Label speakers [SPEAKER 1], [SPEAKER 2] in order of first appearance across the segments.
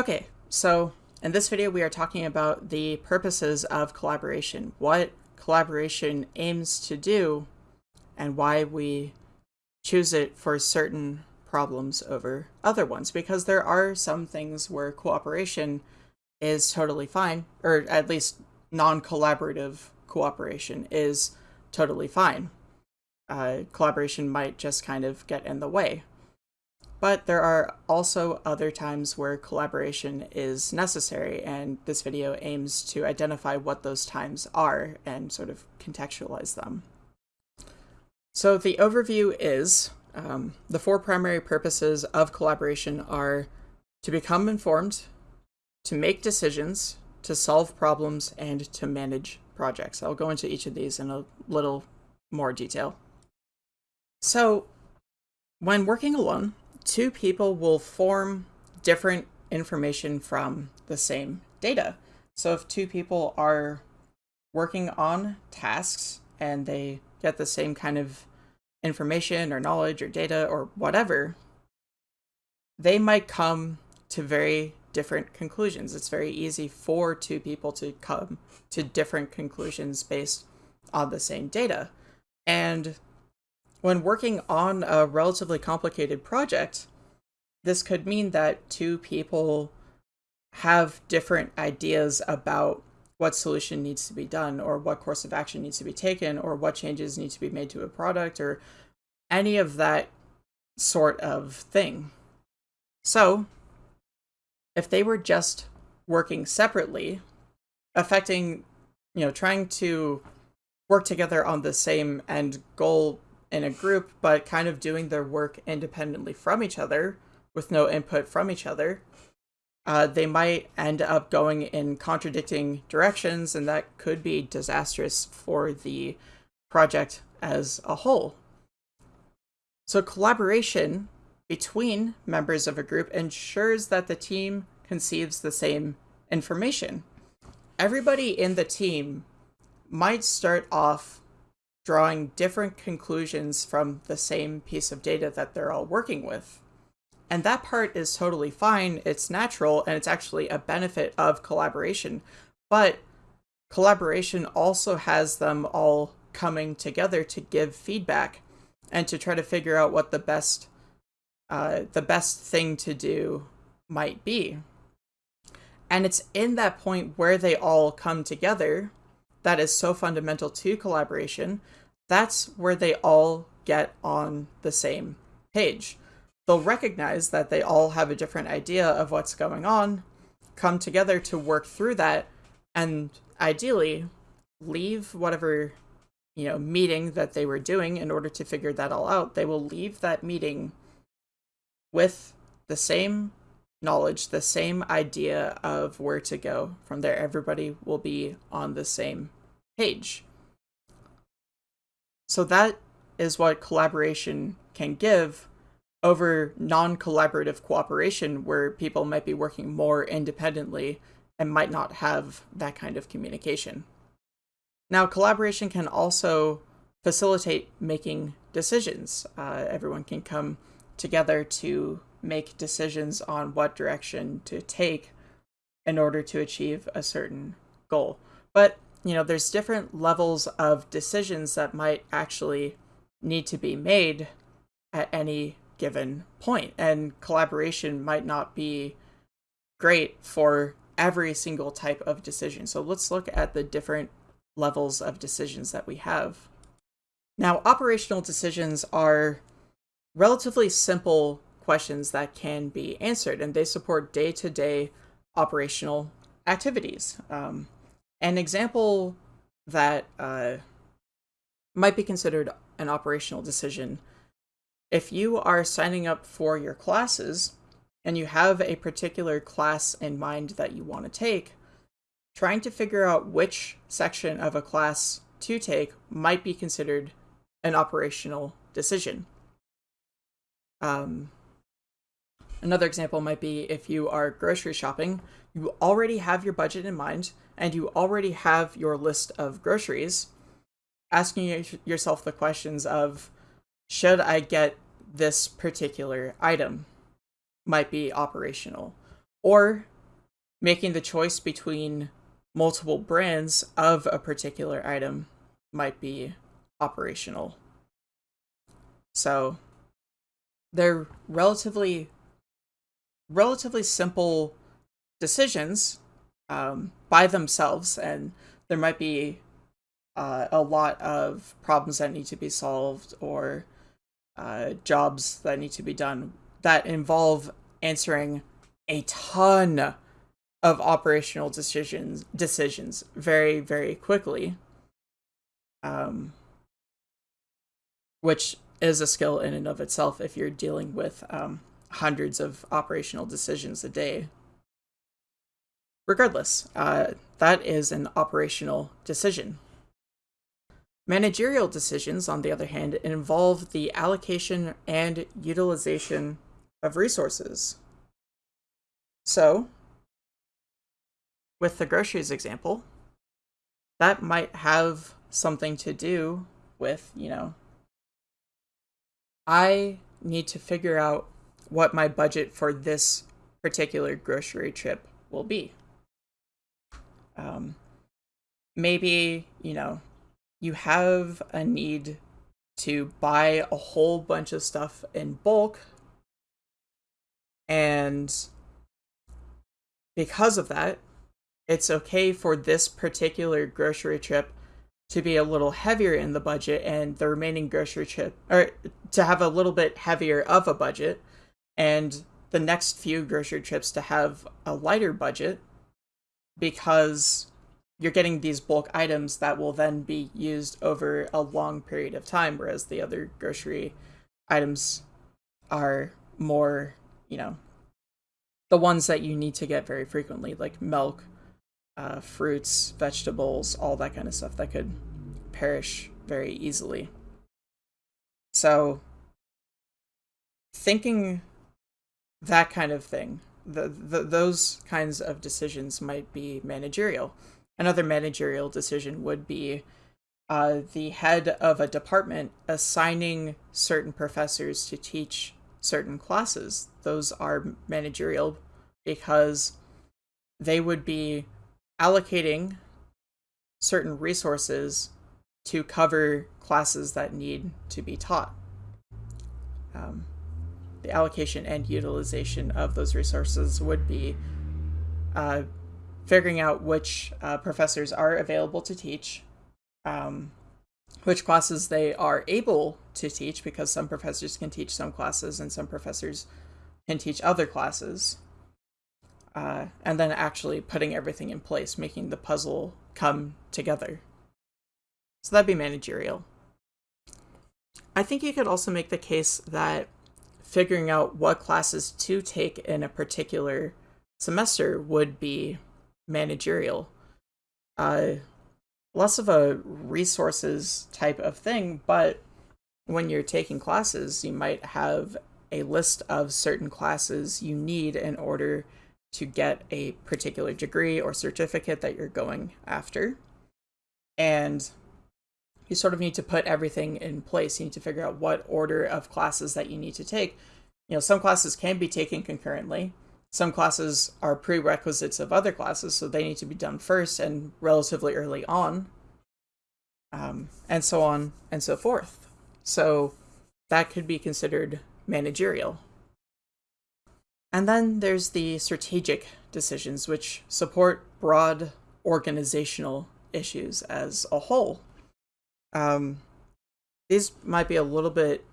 [SPEAKER 1] Okay, so in this video we are talking about the purposes of collaboration, what collaboration aims to do, and why we choose it for certain problems over other ones, because there are some things where cooperation is totally fine, or at least non-collaborative cooperation is totally fine. Uh, collaboration might just kind of get in the way. But there are also other times where collaboration is necessary, and this video aims to identify what those times are and sort of contextualize them. So the overview is um, the four primary purposes of collaboration are to become informed, to make decisions, to solve problems, and to manage projects. I'll go into each of these in a little more detail. So when working alone, two people will form different information from the same data. So if two people are working on tasks and they get the same kind of information or knowledge or data or whatever, they might come to very different conclusions. It's very easy for two people to come to different conclusions based on the same data. And when working on a relatively complicated project, this could mean that two people have different ideas about what solution needs to be done or what course of action needs to be taken or what changes need to be made to a product or any of that sort of thing. So, if they were just working separately, affecting, you know, trying to work together on the same end goal in a group, but kind of doing their work independently from each other with no input from each other, uh, they might end up going in contradicting directions, and that could be disastrous for the project as a whole. So collaboration between members of a group ensures that the team conceives the same information. Everybody in the team might start off drawing different conclusions from the same piece of data that they're all working with. And that part is totally fine, it's natural, and it's actually a benefit of collaboration. But collaboration also has them all coming together to give feedback and to try to figure out what the best uh, the best thing to do might be. And it's in that point where they all come together that is so fundamental to collaboration. That's where they all get on the same page. They'll recognize that they all have a different idea of what's going on, come together to work through that, and ideally leave whatever you know meeting that they were doing in order to figure that all out they will leave that meeting with the same knowledge, the same idea of where to go. From there, everybody will be on the same page. So that is what collaboration can give over non-collaborative cooperation where people might be working more independently and might not have that kind of communication. Now, collaboration can also facilitate making decisions. Uh, everyone can come together to make decisions on what direction to take in order to achieve a certain goal. But, you know, there's different levels of decisions that might actually need to be made at any given point, and collaboration might not be great for every single type of decision. So let's look at the different levels of decisions that we have. Now, operational decisions are relatively simple questions that can be answered, and they support day-to-day -day operational activities. Um, an example that uh, might be considered an operational decision, if you are signing up for your classes and you have a particular class in mind that you want to take, trying to figure out which section of a class to take might be considered an operational decision. Um, another example might be if you are grocery shopping, you already have your budget in mind and you already have your list of groceries, asking yourself the questions of, should I get this particular item? Might be operational. Or making the choice between multiple brands of a particular item might be operational. So they're relatively relatively simple decisions um, by themselves, and there might be uh, a lot of problems that need to be solved or uh, jobs that need to be done that involve answering a ton of operational decisions decisions very very quickly um, which is a skill in and of itself if you're dealing with um, hundreds of operational decisions a day. Regardless uh, that is an operational decision. Managerial decisions on the other hand involve the allocation and utilization of resources. So with the groceries example, that might have something to do with, you know, I need to figure out what my budget for this particular grocery trip will be. Um, maybe, you know, you have a need to buy a whole bunch of stuff in bulk and because of that it's okay for this particular grocery trip to be a little heavier in the budget and the remaining grocery trip or to have a little bit heavier of a budget and the next few grocery trips to have a lighter budget because you're getting these bulk items that will then be used over a long period of time whereas the other grocery items are more you know the ones that you need to get very frequently like milk uh, fruits, vegetables, all that kind of stuff that could perish very easily. So, thinking that kind of thing, the, the, those kinds of decisions might be managerial. Another managerial decision would be uh, the head of a department assigning certain professors to teach certain classes. Those are managerial because they would be allocating certain resources to cover classes that need to be taught. Um, the allocation and utilization of those resources would be uh, figuring out which uh, professors are available to teach, um, which classes they are able to teach, because some professors can teach some classes and some professors can teach other classes uh, and then actually putting everything in place, making the puzzle come together. So that'd be managerial. I think you could also make the case that figuring out what classes to take in a particular semester would be managerial. Uh, less of a resources type of thing, but when you're taking classes, you might have a list of certain classes you need in order to get a particular degree or certificate that you're going after. And you sort of need to put everything in place. You need to figure out what order of classes that you need to take. You know, some classes can be taken concurrently. Some classes are prerequisites of other classes, so they need to be done first and relatively early on, um, and so on and so forth. So that could be considered managerial. And then there's the strategic decisions, which support broad organizational issues as a whole. Um, these might be a little bit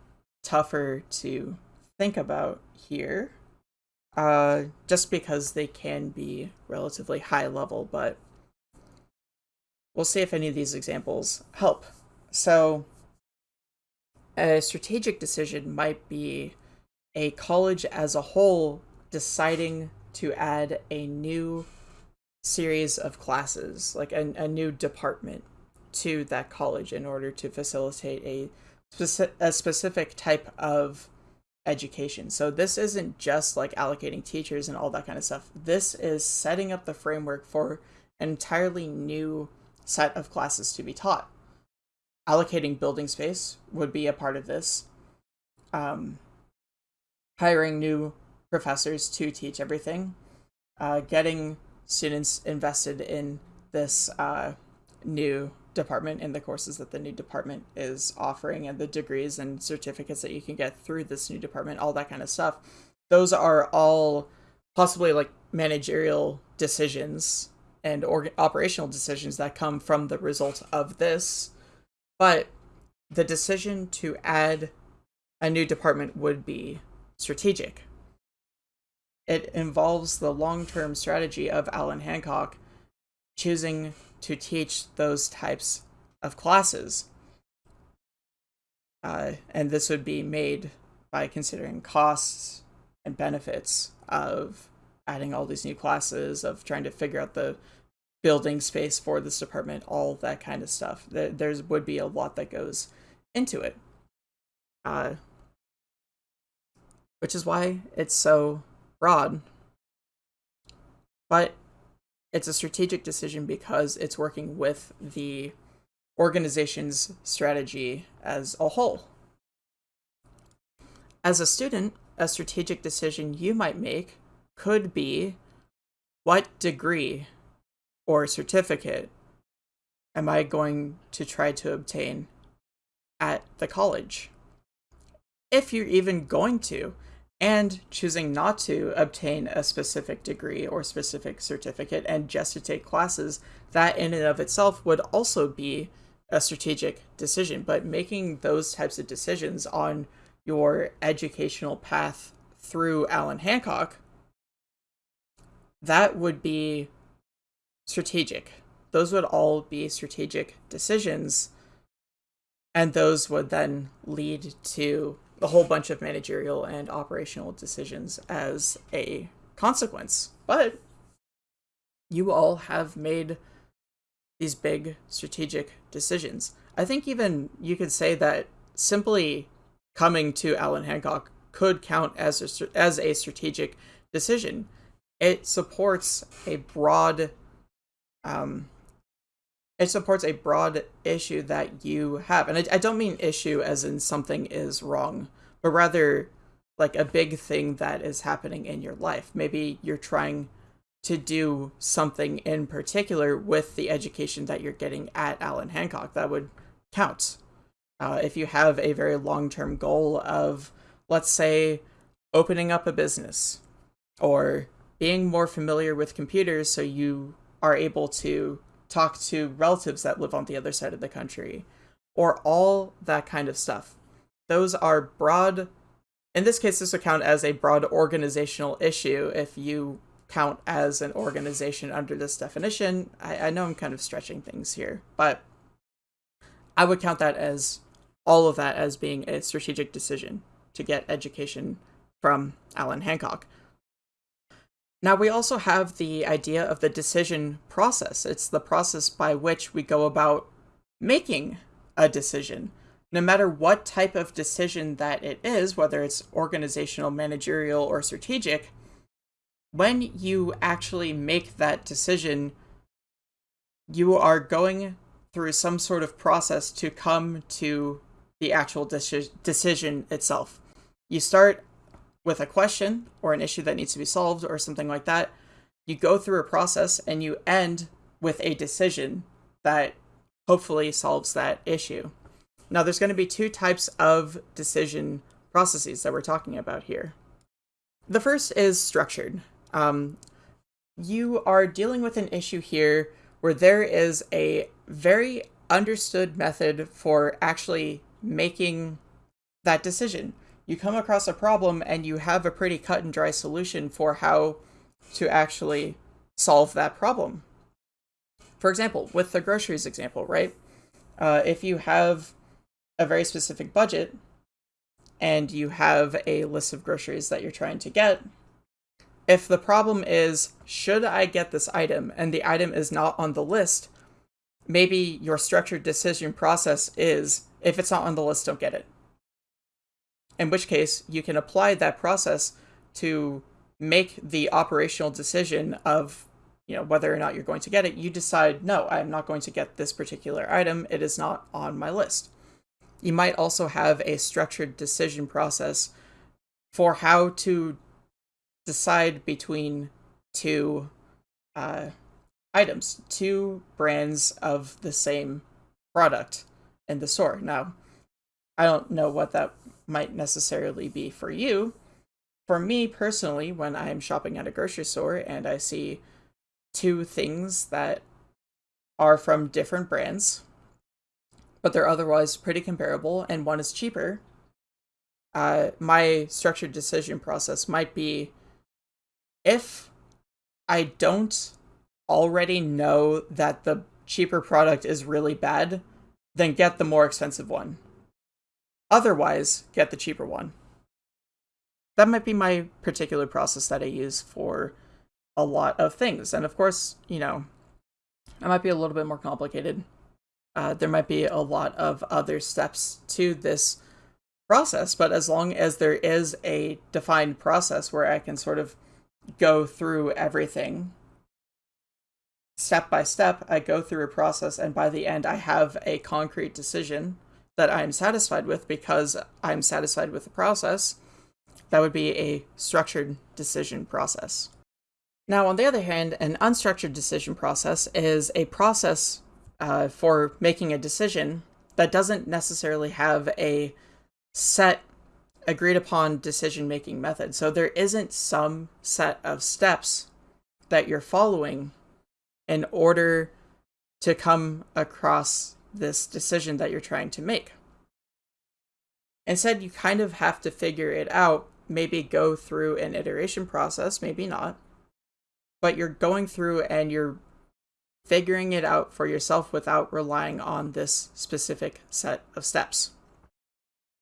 [SPEAKER 1] tougher to think about here, uh, just because they can be relatively high level, but we'll see if any of these examples help. So, a strategic decision might be a college as a whole deciding to add a new series of classes, like a, a new department to that college in order to facilitate a, speci- a specific type of education. So this isn't just like allocating teachers and all that kind of stuff. This is setting up the framework for an entirely new set of classes to be taught. Allocating building space would be a part of this. Um, hiring new professors to teach everything, uh, getting students invested in this uh, new department in the courses that the new department is offering and the degrees and certificates that you can get through this new department, all that kind of stuff. Those are all possibly like managerial decisions and operational decisions that come from the result of this. But the decision to add a new department would be strategic. It involves the long term strategy of Allan Hancock choosing to teach those types of classes. Uh, and this would be made by considering costs and benefits of adding all these new classes, of trying to figure out the building space for this department, all that kind of stuff. There there's, would be a lot that goes into it. Uh, which is why it's so broad. But it's a strategic decision because it's working with the organization's strategy as a whole. As a student, a strategic decision you might make could be what degree or certificate am I going to try to obtain at the college? If you're even going to, and choosing not to obtain a specific degree or specific certificate and just to take classes, that in and of itself would also be a strategic decision. But making those types of decisions on your educational path through Allan Hancock, that would be strategic. Those would all be strategic decisions. And those would then lead to a whole bunch of managerial and operational decisions as a consequence. But you all have made these big strategic decisions. I think even you could say that simply coming to Allan Hancock could count as a, as a strategic decision. It supports a broad um, it supports a broad issue that you have. And I, I don't mean issue as in something is wrong, but rather like a big thing that is happening in your life. Maybe you're trying to do something in particular with the education that you're getting at Allan Hancock. That would count. Uh, if you have a very long term goal of, let's say, opening up a business or being more familiar with computers so you are able to talk to relatives that live on the other side of the country, or all that kind of stuff. Those are broad, in this case, this would count as a broad organizational issue if you count as an organization under this definition. I, I know I'm kind of stretching things here, but I would count that as all of that as being a strategic decision to get education from Allan Hancock. Now, we also have the idea of the decision process. It's the process by which we go about making a decision. No matter what type of decision that it is, whether it's organizational, managerial, or strategic, when you actually make that decision, you are going through some sort of process to come to the actual deci- decision itself. You start with a question or an issue that needs to be solved or something like that. You go through a process and you end with a decision that hopefully solves that issue. Now, there's going to be two types of decision processes that we're talking about here. The first is structured. Um, you are dealing with an issue here where there is a very understood method for actually making that decision you come across a problem and you have a pretty cut and dry solution for how to actually solve that problem. For example, with the groceries example, right? Uh, if you have a very specific budget and you have a list of groceries that you're trying to get, if the problem is, should I get this item, and the item is not on the list, maybe your structured decision process is, if it's not on the list, don't get it in which case you can apply that process to make the operational decision of you know whether or not you're going to get it. You decide no i'm not going to get this particular item. It is not on my list. You might also have a structured decision process for how to decide between two uh, items, two brands of the same product in the store. Now, I don't know what that might necessarily be for you. For me personally, when I'm shopping at a grocery store and I see two things that are from different brands, but they're otherwise pretty comparable, and one is cheaper, uh, my structured decision process might be if I don't already know that the cheaper product is really bad, then get the more expensive one. Otherwise, get the cheaper one. That might be my particular process that I use for a lot of things. And of course, you know, it might be a little bit more complicated. Uh, there might be a lot of other steps to this process, but as long as there is a defined process where I can sort of go through everything step by step, I go through a process, and by the end, I have a concrete decision that I'm satisfied with because I'm satisfied with the process. That would be a structured decision process. Now, on the other hand, an unstructured decision process is a process uh, for making a decision that doesn't necessarily have a set agreed upon decision making method. So there isn't some set of steps that you're following in order to come across this decision that you're trying to make. Instead, you kind of have to figure it out, maybe go through an iteration process, maybe not, but you're going through and you're figuring it out for yourself without relying on this specific set of steps.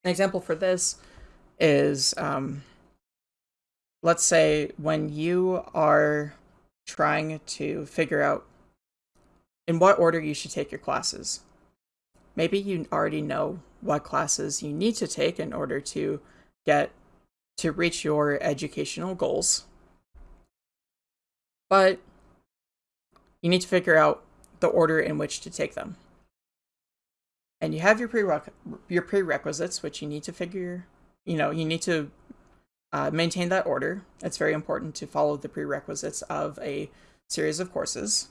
[SPEAKER 1] An example for this is, um, let's say when you are trying to figure out in what order you should take your classes. Maybe you already know what classes you need to take in order to get to reach your educational goals. But you need to figure out the order in which to take them and you have your prereq your prerequisites, which you need to figure, you know, you need to uh, maintain that order. It's very important to follow the prerequisites of a series of courses.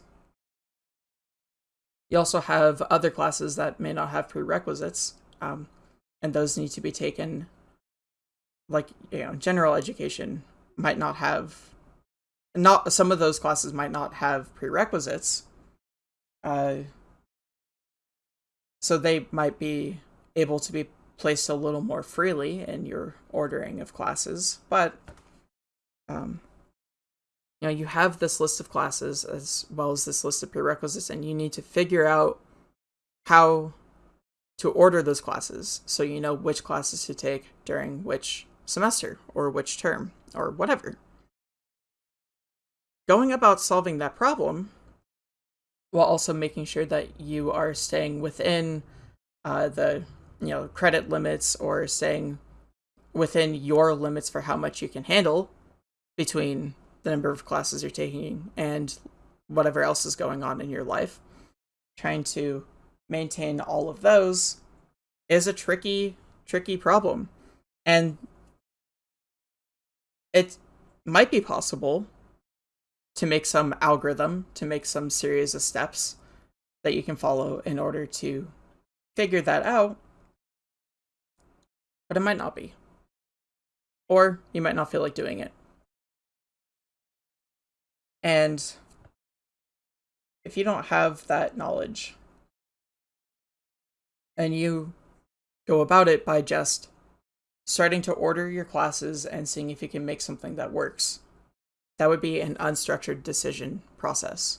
[SPEAKER 1] You also have other classes that may not have prerequisites, um, and those need to be taken. Like you know, general education might not have, not some of those classes might not have prerequisites. Uh, so they might be able to be placed a little more freely in your ordering of classes, but um, you know, you have this list of classes as well as this list of prerequisites, and you need to figure out how to order those classes so you know which classes to take during which semester or which term or whatever. Going about solving that problem while also making sure that you are staying within uh, the you know credit limits or staying within your limits for how much you can handle between the number of classes you're taking and whatever else is going on in your life. Trying to maintain all of those is a tricky, tricky problem. And it might be possible to make some algorithm, to make some series of steps that you can follow in order to figure that out. But it might not be. Or you might not feel like doing it. And if you don't have that knowledge and you go about it by just starting to order your classes and seeing if you can make something that works, that would be an unstructured decision process.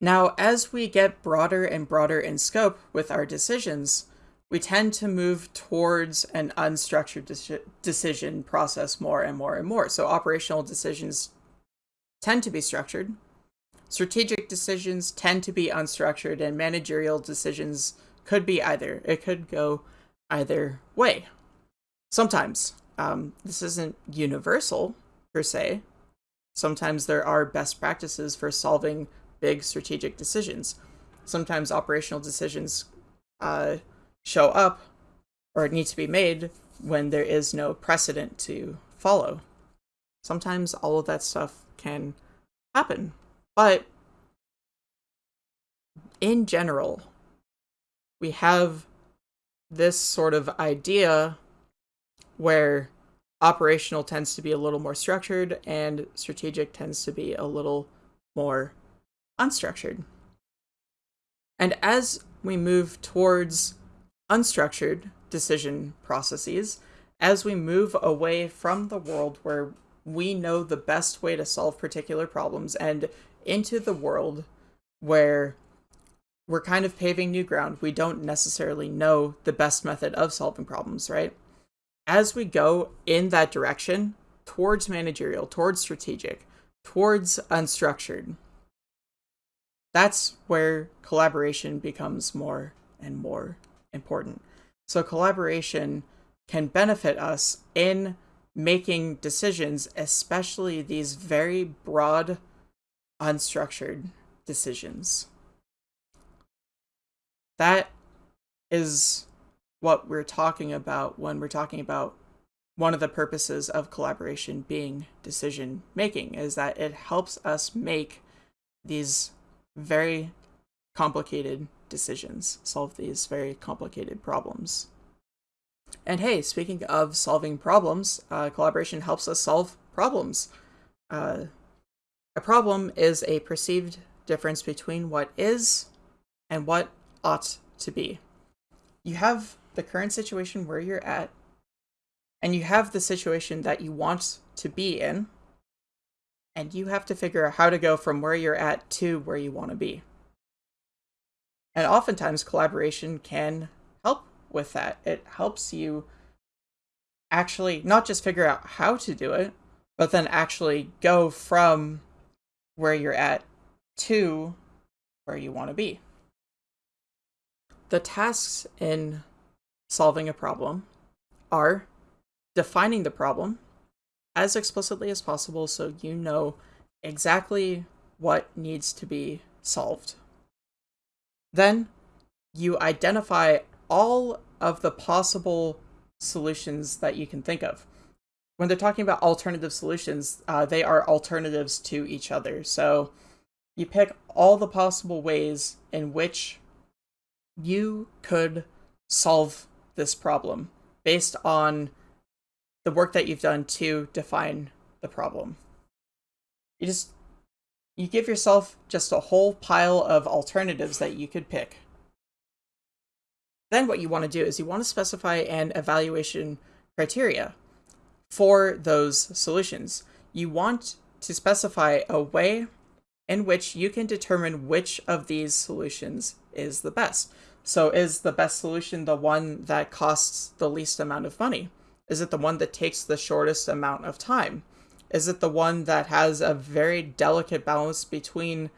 [SPEAKER 1] Now, as we get broader and broader in scope with our decisions, we tend to move towards an unstructured de decision process more and more and more. So operational decisions tend to be structured. Strategic decisions tend to be unstructured and managerial decisions could be either. It could go either way. Sometimes. Um, this isn't universal, per se. Sometimes there are best practices for solving big strategic decisions. Sometimes operational decisions uh, show up or need to be made when there is no precedent to follow. Sometimes all of that stuff can happen. But in general, we have this sort of idea where operational tends to be a little more structured and strategic tends to be a little more unstructured. And as we move towards unstructured decision processes, as we move away from the world where we know the best way to solve particular problems and into the world where we're kind of paving new ground. We don't necessarily know the best method of solving problems, right? As we go in that direction towards managerial, towards strategic, towards unstructured, that's where collaboration becomes more and more important. So collaboration can benefit us in making decisions, especially these very broad, unstructured decisions. That is what we're talking about when we're talking about one of the purposes of collaboration being decision making is that it helps us make these very complicated decisions, solve these very complicated problems. And hey, speaking of solving problems, uh, collaboration helps us solve problems. Uh, a problem is a perceived difference between what is and what ought to be. You have the current situation where you're at, and you have the situation that you want to be in, and you have to figure out how to go from where you're at to where you want to be. And oftentimes, collaboration can help with that. It helps you actually not just figure out how to do it, but then actually go from where you're at to where you want to be. The tasks in solving a problem are defining the problem as explicitly as possible so you know exactly what needs to be solved. Then you identify all of the possible solutions that you can think of. When they're talking about alternative solutions, uh, they are alternatives to each other. So you pick all the possible ways in which you could solve this problem based on the work that you've done to define the problem. You just you give yourself just a whole pile of alternatives that you could pick. Then what you want to do is you want to specify an evaluation criteria for those solutions. You want to specify a way in which you can determine which of these solutions is the best. So is the best solution the one that costs the least amount of money? Is it the one that takes the shortest amount of time? Is it the one that has a very delicate balance between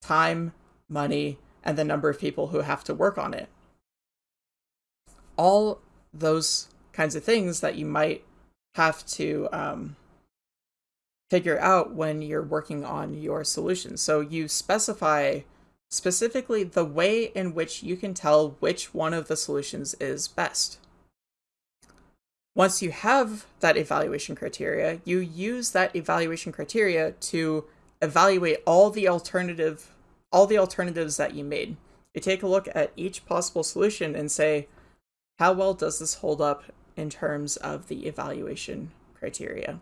[SPEAKER 1] time, money, and the number of people who have to work on it? All those kinds of things that you might have to um, figure out when you're working on your solution. So you specify specifically the way in which you can tell which one of the solutions is best. Once you have that evaluation criteria, you use that evaluation criteria to evaluate all the alternative all the alternatives that you made. You take a look at each possible solution and say, how well does this hold up in terms of the evaluation criteria?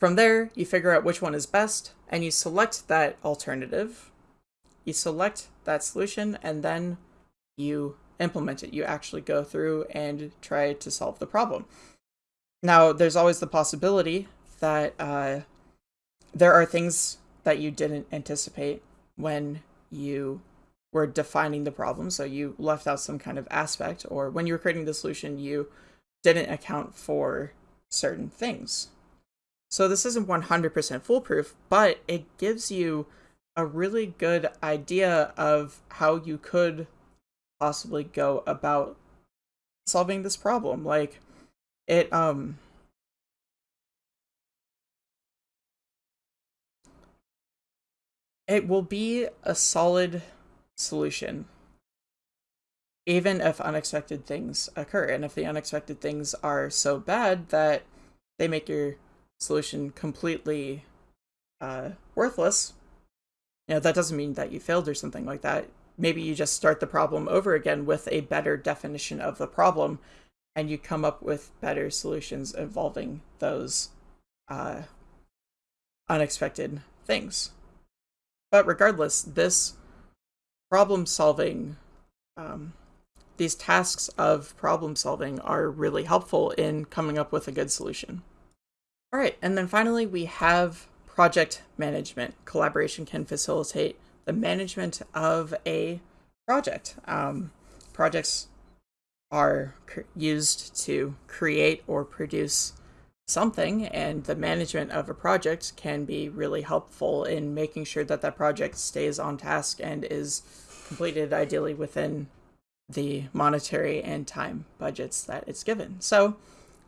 [SPEAKER 1] From there, you figure out which one is best, and you select that alternative. You select that solution, and then you implement it. You actually go through and try to solve the problem. Now, there's always the possibility that uh, there are things that you didn't anticipate when you were defining the problem. So you left out some kind of aspect, or when you were creating the solution, you didn't account for certain things. So this isn't 100% foolproof, but it gives you a really good idea of how you could possibly go about solving this problem. Like it um it will be a solid solution even if unexpected things occur and if the unexpected things are so bad that they make your solution completely uh, worthless, you know, that doesn't mean that you failed or something like that. Maybe you just start the problem over again with a better definition of the problem and you come up with better solutions involving those uh, unexpected things. But regardless, this problem solving, um, these tasks of problem solving are really helpful in coming up with a good solution. All right, and then finally we have project management. Collaboration can facilitate the management of a project. Um, projects are used to create or produce something, and the management of a project can be really helpful in making sure that that project stays on task and is completed ideally within the monetary and time budgets that it's given. So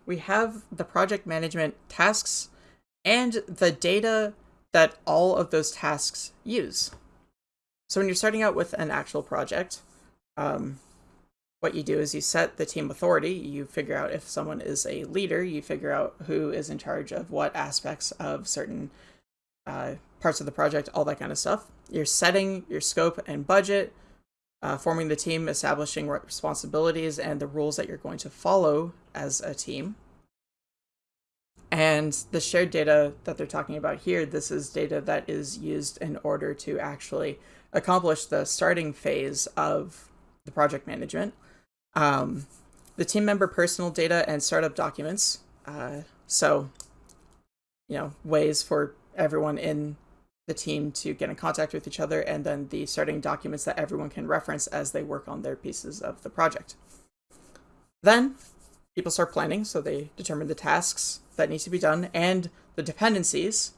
[SPEAKER 1] we have the project management tasks and the data that all of those tasks use. So when you're starting out with an actual project, um, what you do is you set the team authority, you figure out if someone is a leader, you figure out who is in charge of what aspects of certain uh, parts of the project, all that kind of stuff. You're setting your scope and budget, uh, forming the team, establishing responsibilities and the rules that you're going to follow as a team. And the shared data that they're talking about here, this is data that is used in order to actually accomplish the starting phase of the project management. Um, the team member personal data and startup documents. Uh, so, you know, ways for everyone in the team to get in contact with each other, and then the starting documents that everyone can reference as they work on their pieces of the project. Then people start planning, so they determine the tasks that need to be done and the dependencies,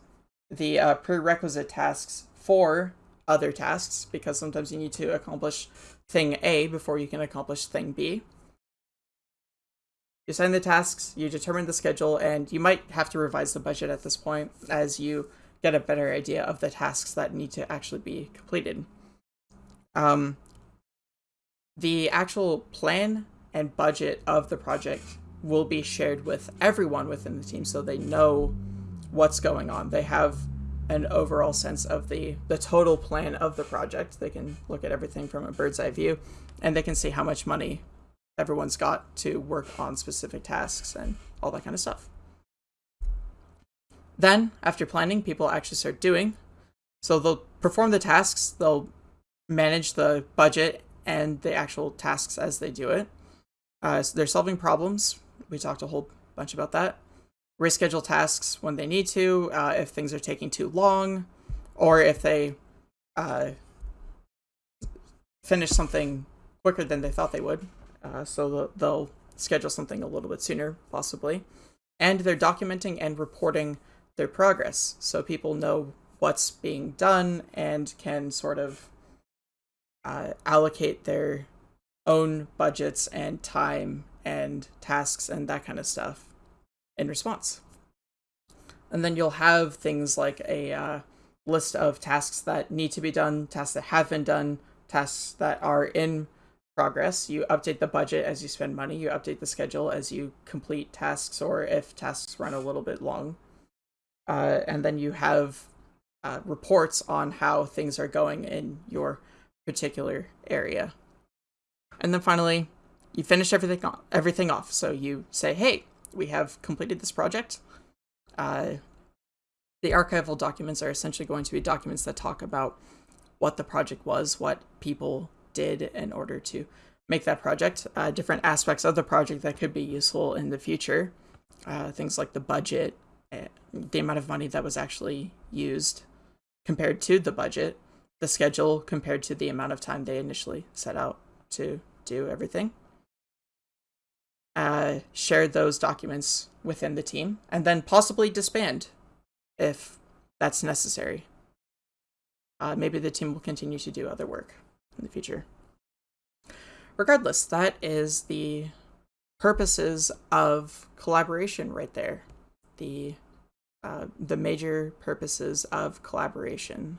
[SPEAKER 1] the uh, prerequisite tasks for other tasks, because sometimes you need to accomplish thing A before you can accomplish thing B. You assign the tasks, you determine the schedule, and you might have to revise the budget at this point as you get a better idea of the tasks that need to actually be completed. Um, the actual plan and budget of the project will be shared with everyone within the team so they know what's going on. They have an overall sense of the the total plan of the project. They can look at everything from a bird's eye view and they can see how much money everyone's got to work on specific tasks and all that kind of stuff. Then, after planning, people actually start doing. So they'll perform the tasks, they'll manage the budget and the actual tasks as they do it. Uh, so they're solving problems. We talked a whole bunch about that. Reschedule tasks when they need to, uh, if things are taking too long, or if they uh, finish something quicker than they thought they would. Uh, so they'll schedule something a little bit sooner, possibly. And they're documenting and reporting their progress so people know what's being done and can sort of uh, allocate their own budgets and time and tasks and that kind of stuff in response. And then you'll have things like a uh, list of tasks that need to be done, tasks that have been done, tasks that are in progress. You update the budget as you spend money, you update the schedule as you complete tasks or if tasks run a little bit long. Uh, and then you have uh, reports on how things are going in your particular area. And then finally, you finish everything everything off. So you say, hey, we have completed this project. Uh, the archival documents are essentially going to be documents that talk about what the project was, what people did in order to make that project, uh, different aspects of the project that could be useful in the future, uh, things like the budget, eh, the amount of money that was actually used compared to the budget, the schedule compared to the amount of time they initially set out to do everything. Uh, share those documents within the team, and then possibly disband if that's necessary. Uh, maybe the team will continue to do other work in the future. Regardless, that is the purposes of collaboration right there. The uh, the major purposes of collaboration.